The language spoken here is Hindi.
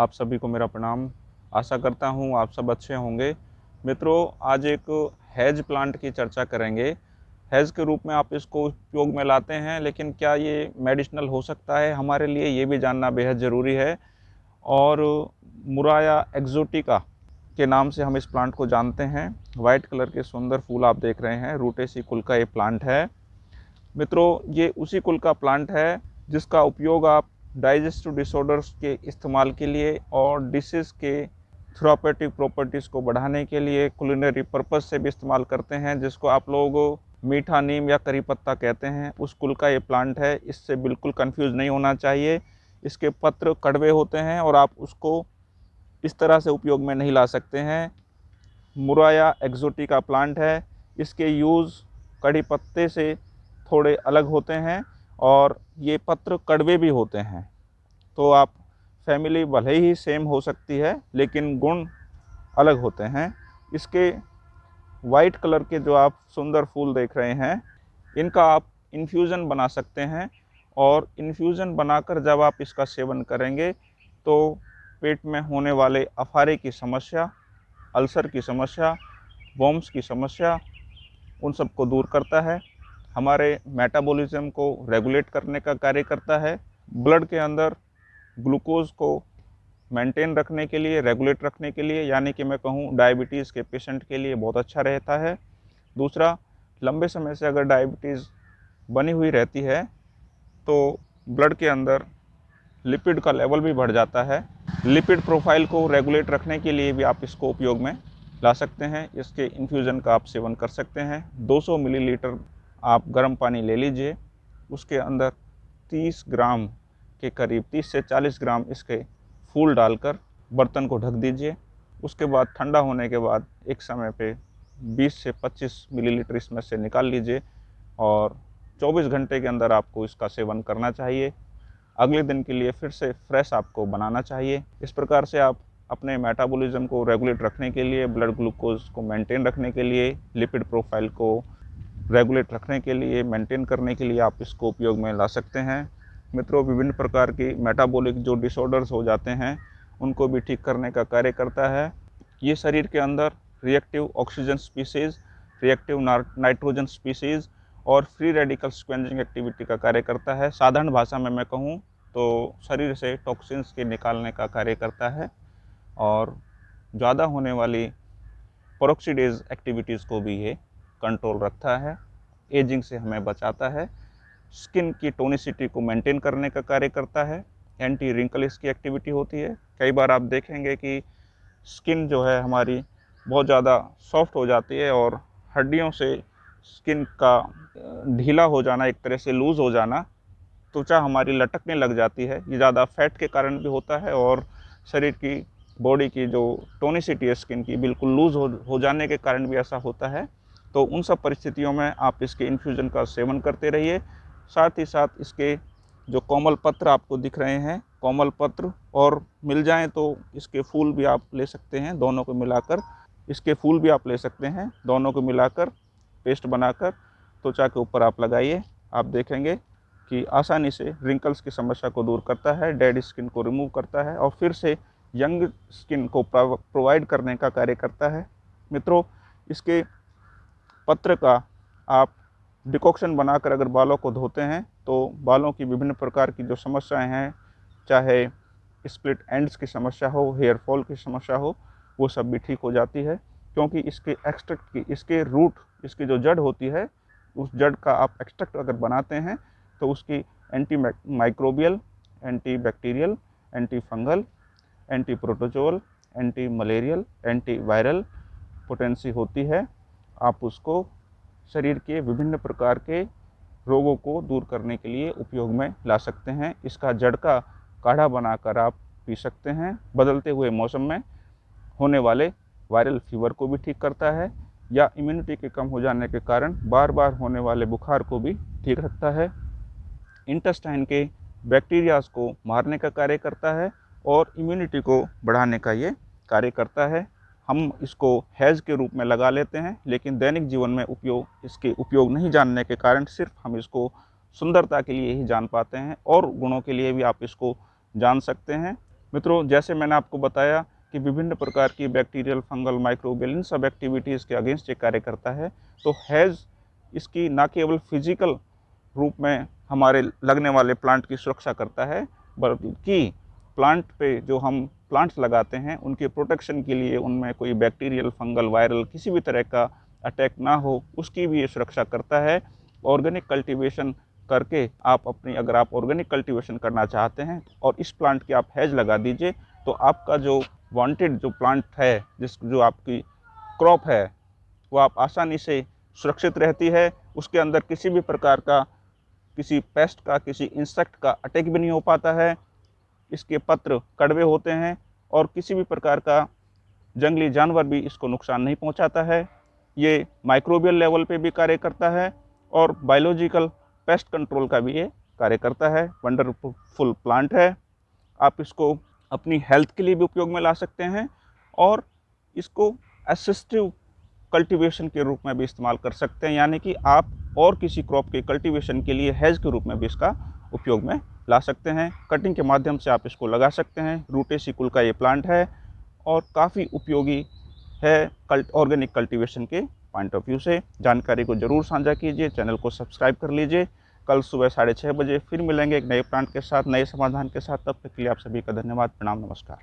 आप सभी को मेरा प्रणाम। आशा करता हूँ आप सब अच्छे होंगे। मित्रों, आज एक हैज़ प्लांट की चर्चा करेंगे। हैज़ के रूप में आप इसको उपयोग में लाते हैं, लेकिन क्या ये मेडिसिनल हो सकता है? हमारे लिए ये भी जानना बेहद ज़रूरी है। और मुराया एक्जोटिका के नाम से हम इस प्लांट को जानते हैं। वाइट कलर के सुंदर फूल आप देख रहे हैं। रूटेसी कुल का ये प्लांट है। मित्रों, ये उसी कुल का प्लांट है जिसका उपयोग आप डाइजेस्टिव डिसऑर्डर्स के इस्तेमाल के लिए और डिसीज़ के थ्रोपेटिक प्रॉपर्टीज़ को बढ़ाने के लिए कुलिनरी पर्पज़ से भी इस्तेमाल करते हैं, जिसको आप लोग मीठा नीम या करी पत्ता कहते हैं। उस कुल का ये प्लांट है, इससे बिल्कुल कंफ्यूज नहीं होना चाहिए। इसके पत्र कड़वे होते हैं और आप उसको इस तरह से उपयोग में नहीं ला सकते हैं। मुराया एक्जोटी का प्लांट है, इसके यूज़ कड़ी पत्ते से थोड़े अलग होते हैं। और ये पत्र कड़वे भी होते हैं। तो आप फैमिली भले ही सेम हो सकती है, लेकिन गुण अलग होते हैं। इसके वाइट कलर के जो आप सुंदर फूल देख रहे हैं, इनका आप इन्फ्यूज़न बना सकते हैं और इन्फ्यूज़न बनाकर जब आप इसका सेवन करेंगे तो पेट में होने वाले अफारे की समस्या, अल्सर की समस्या वॉम्स की समस्या, उन सबको दूर करता है। हमारे मेटाबॉलिज्म को रेगुलेट करने का कार्य करता है। ब्लड के अंदर ग्लूकोज़ को मेंटेन रखने के लिए रेगुलेट रखने के लिए, यानी कि मैं कहूँ डायबिटीज़ के पेशेंट के लिए बहुत अच्छा रहता है। दूसरा, लंबे समय से अगर डायबिटीज़ बनी हुई रहती है तो ब्लड के अंदर लिपिड का लेवल भी बढ़ जाता है। लिपिड प्रोफ़ाइल को रेगुलेट रखने के लिए भी आप इसको उपयोग में ला सकते हैं। इसके इन्फ्यूज़न का आप सेवन कर सकते हैं। 200 मिलीलीटर आप गर्म पानी ले लीजिए। उसके अंदर 30 ग्राम के करीब 30 से 40 ग्राम इसके फूल डालकर बर्तन को ढक दीजिए। उसके बाद ठंडा होने के बाद एक समय पे 20 से 25 मिलीलीटर इसमें से निकाल लीजिए और 24 घंटे के अंदर आपको इसका सेवन करना चाहिए। अगले दिन के लिए फिर से फ्रेश आपको बनाना चाहिए। इस प्रकार से आप अपने मेटाबॉलिज्म को रेगुलेट रखने के लिए, ब्लड ग्लूकोज को मेंटेन रखने के लिए, लिपिड प्रोफ़ाइल को रेगुलेट रखने के लिए मेंटेन करने के लिए आप इसको उपयोग में ला सकते हैं। मित्रों, विभिन्न प्रकार की मेटाबॉलिक जो डिसऑर्डर्स हो जाते हैं, उनको भी ठीक करने का कार्य करता है। ये शरीर के अंदर reactive oxygen species reactive nitrogen species और फ्री रेडिकल स्क्वेंजिंग एक्टिविटी का कार्य करता है। साधारण भाषा में मैं कहूँ तो शरीर से टॉक्सिन्स के निकालने का कार्य करता है और ज़्यादा होने वाली परोक्सीडेज एक्टिविटीज़ को भी ये कंट्रोल रखता है एजिंग से हमें बचाता है स्किन की टोनिसिटी को मेंटेन करने का कार्य करता है एंटी रिंकल इसकी एक्टिविटी होती है। कई बार आप देखेंगे कि स्किन जो है हमारी बहुत ज़्यादा सॉफ्ट हो जाती है और हड्डियों से स्किन का ढीला हो जाना, एक तरह से लूज़ हो जाना, त्वचा हमारी लटकने लग जाती है। ये ज़्यादा फैट के कारण भी होता है और शरीर की बॉडी की जो टोनिसिटी है स्किन की, बिल्कुल लूज़ हो हो जाने के कारण भी ऐसा होता है। तो उन सब परिस्थितियों में आप इसके इन्फ्यूज़न का सेवन करते रहिए। साथ ही साथ इसके जो कोमल पत्र आपको दिख रहे हैं, कोमल पत्र और मिल जाएँ तो इसके फूल भी आप ले सकते हैं, दोनों को मिलाकर। इसके फूल भी आप ले सकते हैं, दोनों को मिलाकर, पेस्ट बनाकर। त्वचा के ऊपर आप लगाइए। आप देखेंगे कि आसानी से रिंकल्स की समस्या को दूर करता है डेड स्किन को रिमूव करता है और फिर से यंग स्किन को प्रोवाइड करने का कार्य करता है। मित्रों, इसके पत्र का आप डिकॉक्शन बनाकर अगर बालों को धोते हैं तो बालों की विभिन्न प्रकार की जो समस्याएँ हैं, चाहे स्प्लिट एंड्स की समस्या हो, हेयर फॉल की समस्या हो, वो सब भी ठीक हो जाती है। क्योंकि इसके एक्सट्रैक्ट की, इसके रूट, इसकी जो जड़ होती है, उस जड़ का आप एक्सट्रैक्ट अगर बनाते हैं तो उसकी antimicrobial antibacterial antifungal antiprotozoal antimalarial antiviral potency होती है। आप उसको शरीर के विभिन्न प्रकार के रोगों को दूर करने के लिए उपयोग में ला सकते हैं। इसका जड़ का काढ़ा बनाकर आप पी सकते हैं। बदलते हुए मौसम में होने वाले वायरल फीवर को भी ठीक करता है या इम्यूनिटी के कम हो जाने के कारण बार बार होने वाले बुखार को भी ठीक रखता है। इंटेस्टाइन के बैक्टीरियाज को मारने का कार्य करता है और इम्यूनिटी को बढ़ाने का ये कार्य करता है। हम इसको हैज़ के रूप में लगा लेते हैं, लेकिन दैनिक जीवन में उपयोग, इसके उपयोग नहीं जानने के कारण सिर्फ़ हम इसको सुंदरता के लिए ही जान पाते हैं और गुणों के लिए भी आप इसको जान सकते हैं। मित्रों, जैसे मैंने आपको बताया कि विभिन्न प्रकार की बैक्टीरियल, फंगल, माइक्रोबियल, इन सब एक्टिविटीज़ के अगेंस्ट ये कार्य करता है तो हैज़ इसकी ना केवल फ़िज़िकल रूप में हमारे लगने वाले प्लांट की सुरक्षा करता है, बल्कि प्लांट पे जो हम प्लांट्स लगाते हैं, उनके प्रोटेक्शन के लिए उनमें कोई बैक्टीरियल फंगल वायरल किसी भी तरह का अटैक ना हो, उसकी भी ये सुरक्षा करता है। ऑर्गेनिक कल्टीवेशन करके आप अपनी, अगर आप ऑर्गेनिक कल्टीवेशन करना चाहते हैं और इस प्लांट की आप हैज़ लगा दीजिए तो आपका जो वांटेड जो प्लांट है, जिस, जो आपकी क्रॉप है, वो आप आसानी से सुरक्षित रहती है। उसके अंदर किसी भी प्रकार का, किसी पेस्ट का, किसी इंसेक्ट का अटैक भी नहीं हो पाता है। इसके पत्र कड़वे होते हैं और किसी भी प्रकार का जंगली जानवर भी इसको नुकसान नहीं पहुंचाता है। ये माइक्रोबियल लेवल पे भी कार्य करता है और बायोलॉजिकल पेस्ट कंट्रोल का भी ये कार्य करता है। वंडरफुल प्लांट है। आप इसको अपनी हेल्थ के लिए भी उपयोग में ला सकते हैं और इसको असिस्टिव कल्टीवेशन के रूप में भी इस्तेमाल कर सकते हैं, यानी कि आप और किसी क्रॉप के कल्टीवेशन के लिए हैज़ के रूप में भी इसका उपयोग में ला सकते हैं। कटिंग के माध्यम से आप इसको लगा सकते हैं। रूटे सिकुल का ये प्लांट है और काफ़ी उपयोगी है कल्ट ऑर्गेनिक कल्टीवेशन के पॉइंट ऑफ़ व्यू से। जानकारी को ज़रूर साझा कीजिए, चैनल को सब्सक्राइब कर लीजिए। कल सुबह साढ़े छः बजे फिर मिलेंगे एक नए प्लांट के साथ, नए समाधान के साथ। तब तक के लिए आप सभी का धन्यवाद। प्रणाम, नमस्कार।